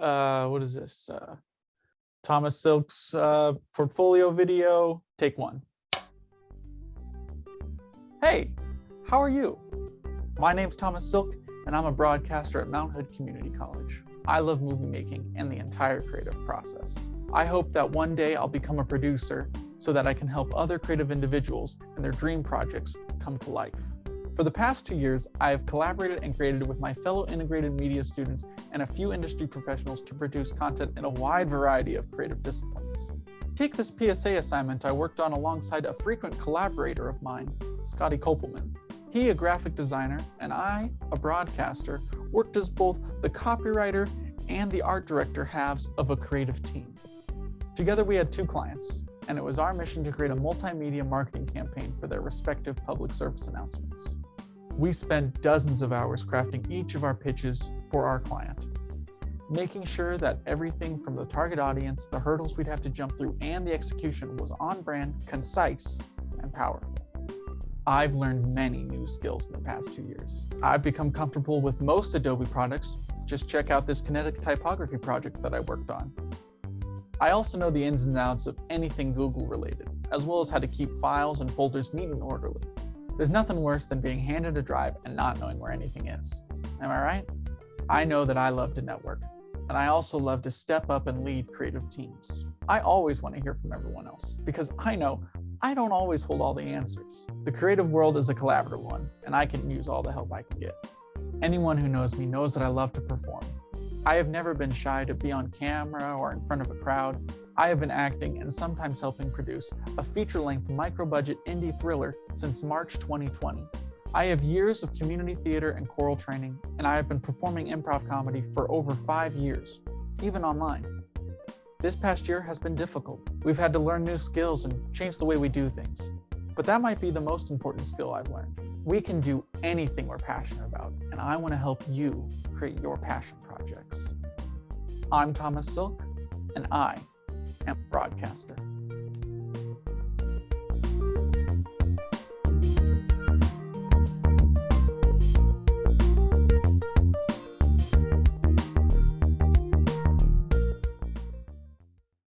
uh, what is this? Uh, Thomas Silk's uh, portfolio video, take one. Hey, how are you? My name's Thomas Silk, and I'm a broadcaster at Mount Hood Community College. I love movie making and the entire creative process. I hope that one day I'll become a producer so that I can help other creative individuals and their dream projects come to life. For the past two years, I have collaborated and created with my fellow integrated media students and a few industry professionals to produce content in a wide variety of creative disciplines. Take this PSA assignment I worked on alongside a frequent collaborator of mine, Scotty Kopelman. He, a graphic designer, and I, a broadcaster, worked as both the copywriter and the art director halves of a creative team. Together we had two clients, and it was our mission to create a multimedia marketing campaign for their respective public service announcements. We spent dozens of hours crafting each of our pitches for our client, making sure that everything from the target audience, the hurdles we'd have to jump through, and the execution was on brand, concise, and powerful. I've learned many new skills in the past two years. I've become comfortable with most Adobe products. Just check out this kinetic typography project that I worked on. I also know the ins and outs of anything Google related, as well as how to keep files and folders neat and orderly. There's nothing worse than being handed a drive and not knowing where anything is. Am I right? I know that I love to network, and I also love to step up and lead creative teams. I always want to hear from everyone else because I know I don't always hold all the answers. The creative world is a collaborative one, and I can use all the help I can get. Anyone who knows me knows that I love to perform. I have never been shy to be on camera or in front of a crowd, I have been acting and sometimes helping produce a feature-length micro-budget indie thriller since March 2020. I have years of community theater and choral training, and I have been performing improv comedy for over five years, even online. This past year has been difficult. We've had to learn new skills and change the way we do things. But that might be the most important skill I've learned. We can do anything we're passionate about, and I want to help you create your passion projects. I'm Thomas Silk, and I am a broadcaster.